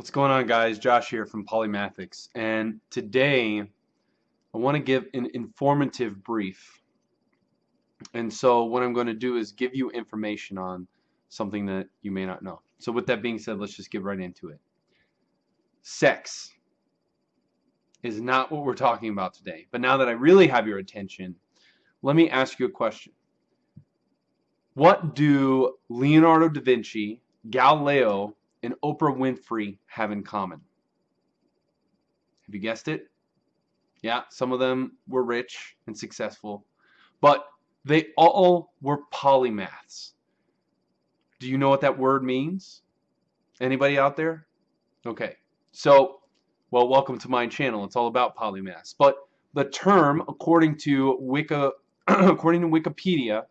What's going on guys? Josh here from Polymathics and today I want to give an informative brief and so what I'm going to do is give you information on something that you may not know. So with that being said let's just get right into it. Sex is not what we're talking about today but now that I really have your attention let me ask you a question. What do Leonardo da Vinci, Galileo, and Oprah Winfrey have in common? Have you guessed it? Yeah, some of them were rich and successful, but they all were polymaths. Do you know what that word means? Anybody out there? Okay, so, well, welcome to my channel. It's all about polymaths. But the term, according to Wiki, according to Wikipedia,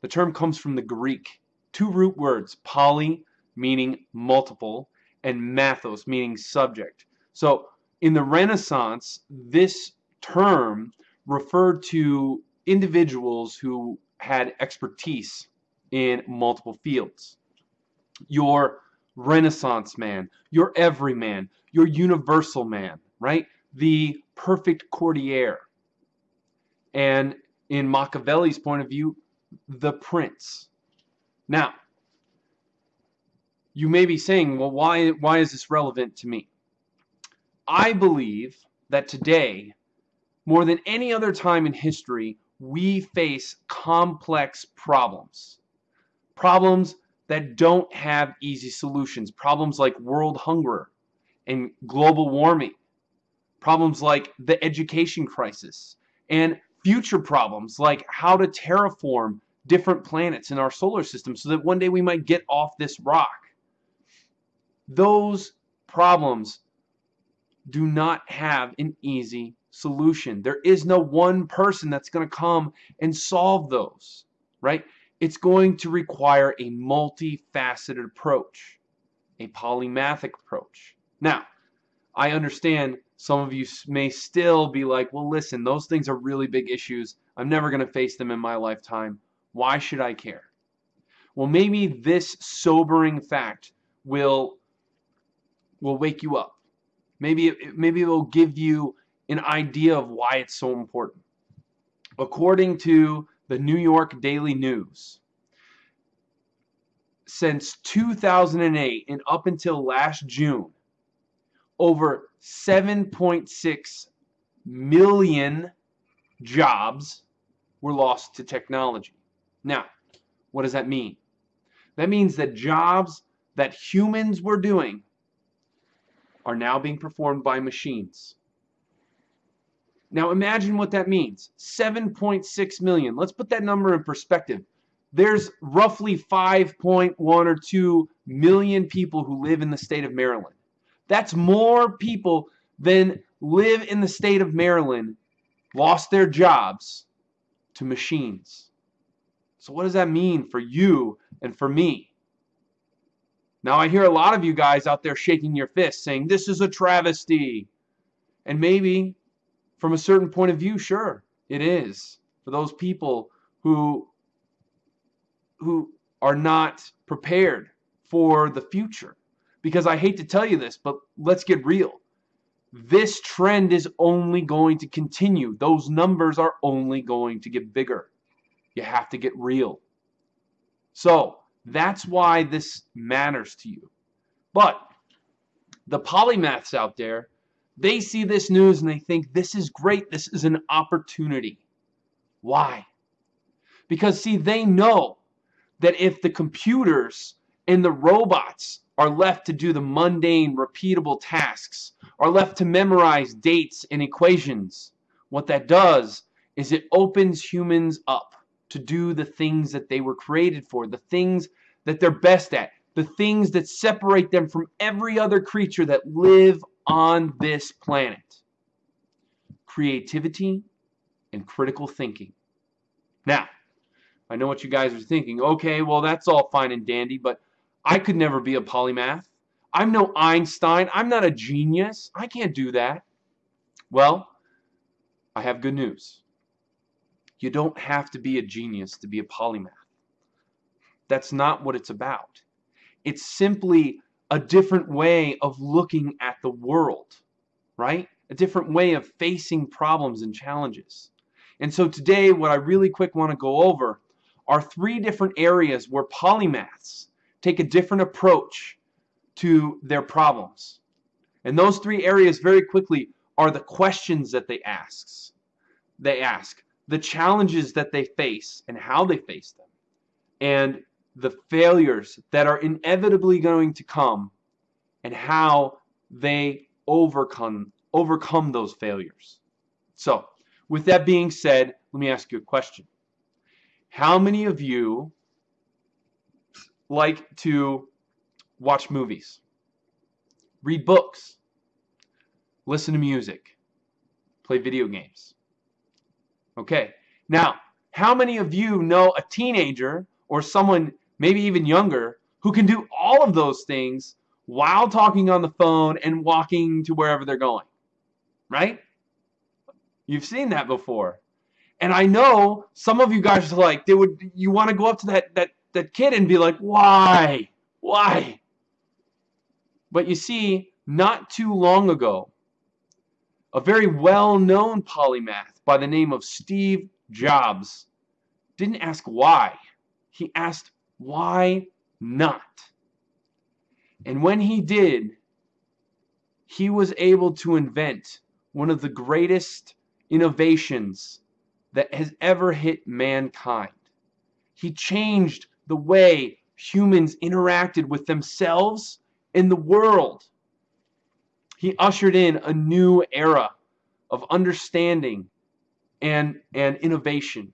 the term comes from the Greek. Two root words, poly meaning multiple, and mathos, meaning subject. So in the Renaissance, this term referred to individuals who had expertise in multiple fields. Your Renaissance man, your everyman, your universal man, right? The perfect courtier. And in Machiavelli's point of view, the prince. Now, you may be saying, well, why, why is this relevant to me? I believe that today, more than any other time in history, we face complex problems. Problems that don't have easy solutions. Problems like world hunger and global warming. Problems like the education crisis. And future problems like how to terraform different planets in our solar system so that one day we might get off this rock those problems do not have an easy solution. There is no one person that's going to come and solve those, right? It's going to require a multifaceted approach, a polymathic approach. Now, I understand some of you may still be like, well, listen, those things are really big issues. I'm never going to face them in my lifetime. Why should I care? Well, maybe this sobering fact will will wake you up. Maybe it, maybe it will give you an idea of why it's so important. According to the New York Daily News, since 2008 and up until last June, over 7.6 million jobs were lost to technology. Now, what does that mean? That means that jobs that humans were doing are now being performed by machines. Now imagine what that means. 7.6 million. Let's put that number in perspective. There's roughly 5.1 or 2 million people who live in the state of Maryland. That's more people than live in the state of Maryland lost their jobs to machines. So what does that mean for you and for me? Now I hear a lot of you guys out there shaking your fists saying this is a travesty. And maybe from a certain point of view, sure, it is. For those people who who are not prepared for the future. Because I hate to tell you this, but let's get real. This trend is only going to continue. Those numbers are only going to get bigger. You have to get real. So, that's why this matters to you. But the polymaths out there, they see this news and they think this is great. This is an opportunity. Why? Because see, they know that if the computers and the robots are left to do the mundane, repeatable tasks, are left to memorize dates and equations, what that does is it opens humans up to do the things that they were created for, the things that they're best at, the things that separate them from every other creature that live on this planet. Creativity and critical thinking. Now, I know what you guys are thinking. Okay, well, that's all fine and dandy, but I could never be a polymath. I'm no Einstein. I'm not a genius. I can't do that. Well, I have good news. You don't have to be a genius to be a polymath. That's not what it's about. It's simply a different way of looking at the world, right? A different way of facing problems and challenges. And so today, what I really quick want to go over are three different areas where polymaths take a different approach to their problems. And those three areas very quickly are the questions that they ask. They ask, the challenges that they face and how they face them, and the failures that are inevitably going to come and how they overcome overcome those failures. So, with that being said, let me ask you a question. How many of you like to watch movies, read books, listen to music, play video games? Okay. Now, how many of you know a teenager or someone maybe even younger who can do all of those things while talking on the phone and walking to wherever they're going? Right? You've seen that before. And I know some of you guys are like, they would you want to go up to that that that kid and be like, "Why? Why?" But you see, not too long ago, a very well-known polymath by the name of Steve Jobs didn't ask why. He asked why not. And when he did, he was able to invent one of the greatest innovations that has ever hit mankind. He changed the way humans interacted with themselves and the world. He ushered in a new era of understanding and, and innovation.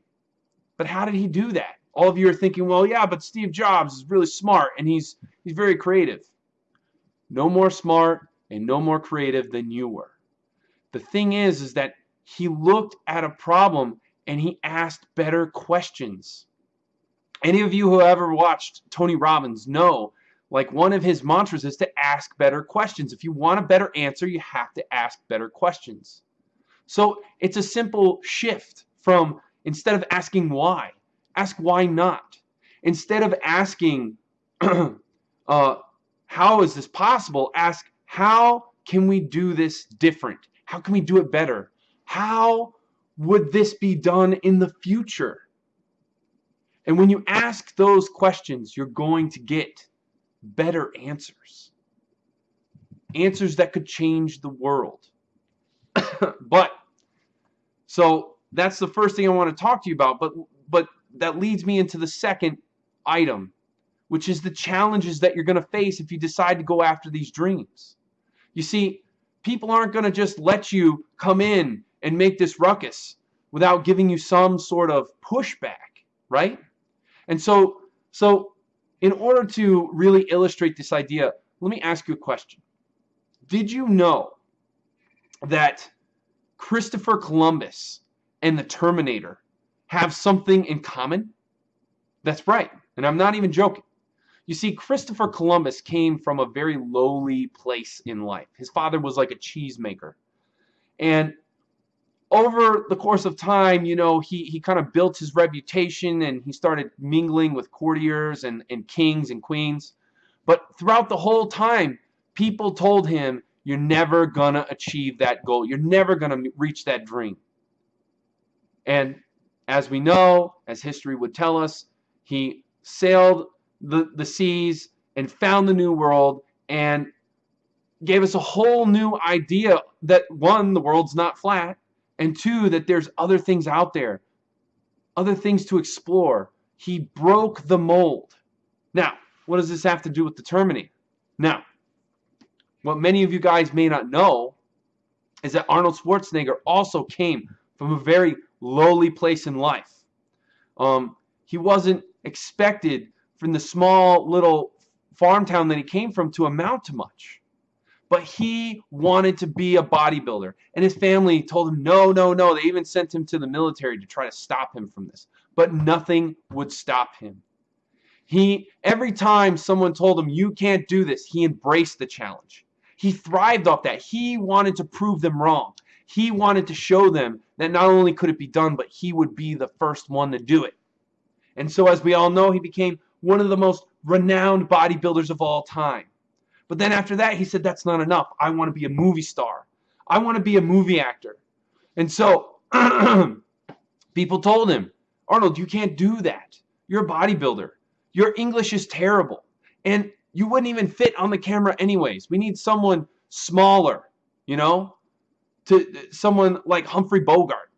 But how did he do that? All of you are thinking, well, yeah, but Steve Jobs is really smart and he's, he's very creative. No more smart and no more creative than you were. The thing is, is that he looked at a problem and he asked better questions. Any of you who ever watched Tony Robbins know like one of his mantras is to ask better questions. If you want a better answer, you have to ask better questions. So it's a simple shift from instead of asking why, ask why not. Instead of asking uh, how is this possible, ask how can we do this different? How can we do it better? How would this be done in the future? And when you ask those questions, you're going to get better answers. Answers that could change the world. but, so that's the first thing I want to talk to you about. But, but that leads me into the second item, which is the challenges that you're going to face if you decide to go after these dreams. You see, people aren't going to just let you come in and make this ruckus without giving you some sort of pushback, right? And so, so in order to really illustrate this idea, let me ask you a question. Did you know that Christopher Columbus and the Terminator have something in common? That's right, and I'm not even joking. You see, Christopher Columbus came from a very lowly place in life. His father was like a cheesemaker. And over the course of time, you know, he, he kind of built his reputation and he started mingling with courtiers and, and kings and queens. But throughout the whole time, people told him, you're never going to achieve that goal. You're never going to reach that dream. And as we know, as history would tell us, he sailed the, the seas and found the new world and gave us a whole new idea that one, the world's not flat, and two, that there's other things out there, other things to explore. He broke the mold. Now, what does this have to do with the Terminator? Now, what many of you guys may not know is that Arnold Schwarzenegger also came from a very lowly place in life. Um, he wasn't expected from the small little farm town that he came from to amount to much but he wanted to be a bodybuilder. And his family told him, no, no, no. They even sent him to the military to try to stop him from this. But nothing would stop him. He, every time someone told him, you can't do this, he embraced the challenge. He thrived off that. He wanted to prove them wrong. He wanted to show them that not only could it be done, but he would be the first one to do it. And so, as we all know, he became one of the most renowned bodybuilders of all time. But then after that, he said, that's not enough. I want to be a movie star. I want to be a movie actor. And so people told him, Arnold, you can't do that. You're a bodybuilder. Your English is terrible. And you wouldn't even fit on the camera anyways. We need someone smaller, you know, to someone like Humphrey Bogart.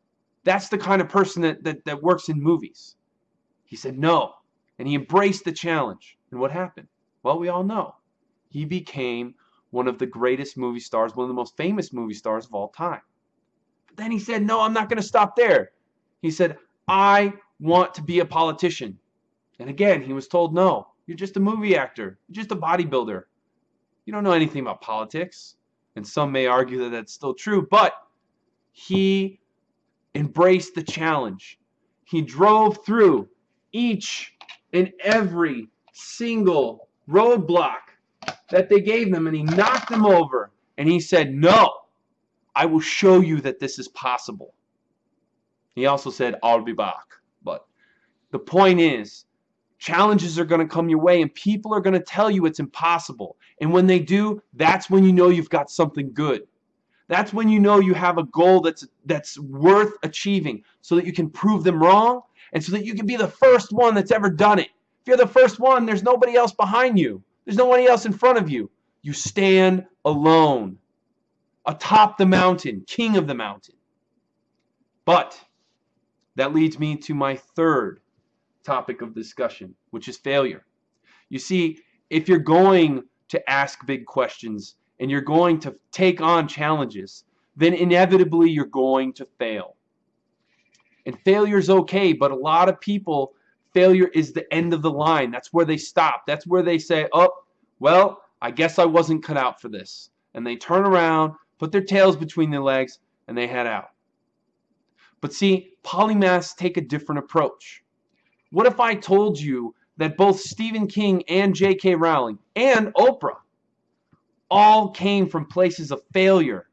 That's the kind of person that, that, that works in movies. He said no. And he embraced the challenge. And what happened? Well, we all know. He became one of the greatest movie stars, one of the most famous movie stars of all time. But then he said, no, I'm not going to stop there. He said, I want to be a politician. And again, he was told, no, you're just a movie actor. You're just a bodybuilder. You don't know anything about politics. And some may argue that that's still true, but he embraced the challenge. He drove through each and every single roadblock that they gave him and he knocked them over and he said, No, I will show you that this is possible. He also said, I'll be back. But the point is, challenges are going to come your way and people are going to tell you it's impossible. And when they do, that's when you know you've got something good. That's when you know you have a goal that's that's worth achieving so that you can prove them wrong and so that you can be the first one that's ever done it. If you're the first one, there's nobody else behind you. There's nobody else in front of you. You stand alone atop the mountain, king of the mountain. But that leads me to my third topic of discussion, which is failure. You see, if you're going to ask big questions and you're going to take on challenges, then inevitably you're going to fail. And failure is okay, but a lot of people, failure is the end of the line. That's where they stop. That's where they say, oh, well, I guess I wasn't cut out for this. And they turn around, put their tails between their legs, and they head out. But see, polymaths take a different approach. What if I told you that both Stephen King and J.K. Rowling and Oprah all came from places of failure,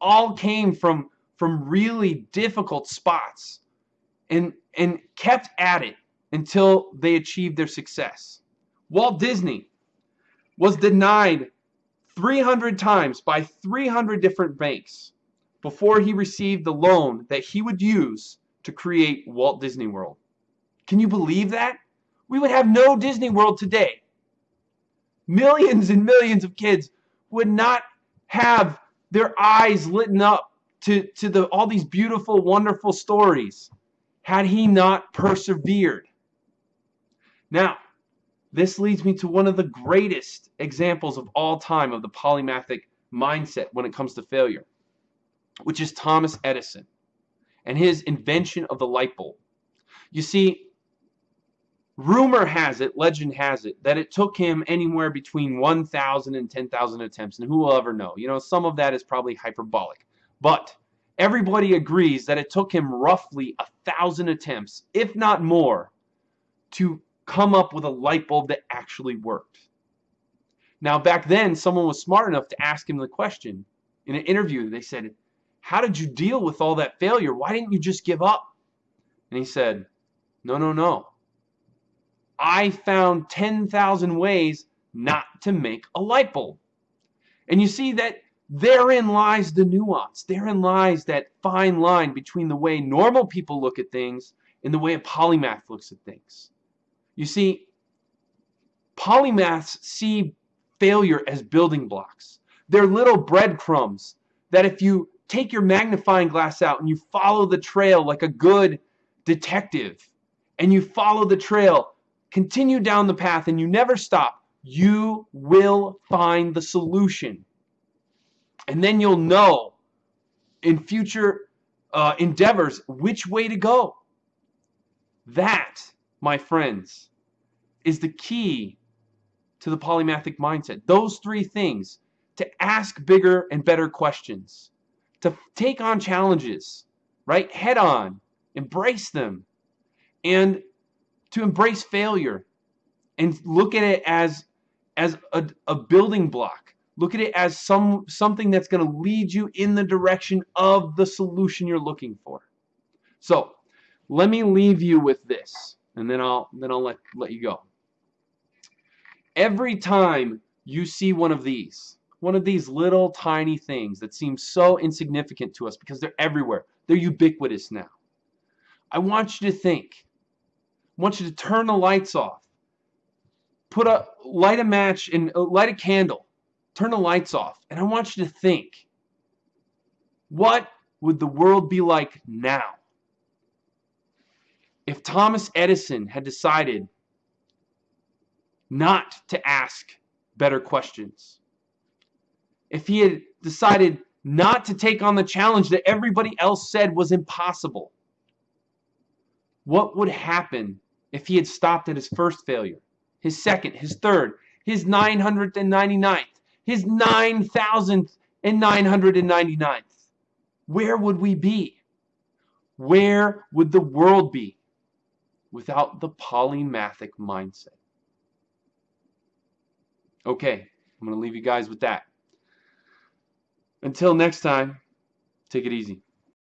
all came from from really difficult spots and and kept at it until they achieved their success. Walt Disney was denied 300 times by 300 different banks before he received the loan that he would use to create Walt Disney World. Can you believe that? We would have no Disney World today. Millions and millions of kids would not have their eyes lit up to, to the, all these beautiful, wonderful stories had he not persevered. Now, this leads me to one of the greatest examples of all time of the polymathic mindset when it comes to failure, which is Thomas Edison and his invention of the light bulb. You see, rumor has it, legend has it, that it took him anywhere between 1,000 and 10,000 attempts, and who will ever know? You know, some of that is probably hyperbolic. But everybody agrees that it took him roughly a thousand attempts, if not more, to come up with a light bulb that actually worked. Now, back then, someone was smart enough to ask him the question in an interview. They said, How did you deal with all that failure? Why didn't you just give up? And he said, No, no, no. I found 10,000 ways not to make a light bulb. And you see that Therein lies the nuance. Therein lies that fine line between the way normal people look at things and the way a polymath looks at things. You see, polymaths see failure as building blocks. They're little breadcrumbs that if you take your magnifying glass out and you follow the trail like a good detective and you follow the trail, continue down the path and you never stop, you will find the solution and then you'll know in future uh, endeavors which way to go. That, my friends, is the key to the polymathic mindset. Those three things to ask bigger and better questions, to take on challenges, right? Head on, embrace them, and to embrace failure and look at it as as a, a building block Look at it as some something that's going to lead you in the direction of the solution you're looking for. So, let me leave you with this, and then I'll then I'll let let you go. Every time you see one of these, one of these little tiny things that seem so insignificant to us because they're everywhere. They're ubiquitous now. I want you to think. I want you to turn the lights off. Put a light a match and uh, light a candle. Turn the lights off. And I want you to think. What would the world be like now? If Thomas Edison had decided not to ask better questions, if he had decided not to take on the challenge that everybody else said was impossible, what would happen if he had stopped at his first failure, his second, his third, his 999th, his 9,999th? Where would we be? Where would the world be without the polymathic mindset? Okay, I'm going to leave you guys with that. Until next time, take it easy.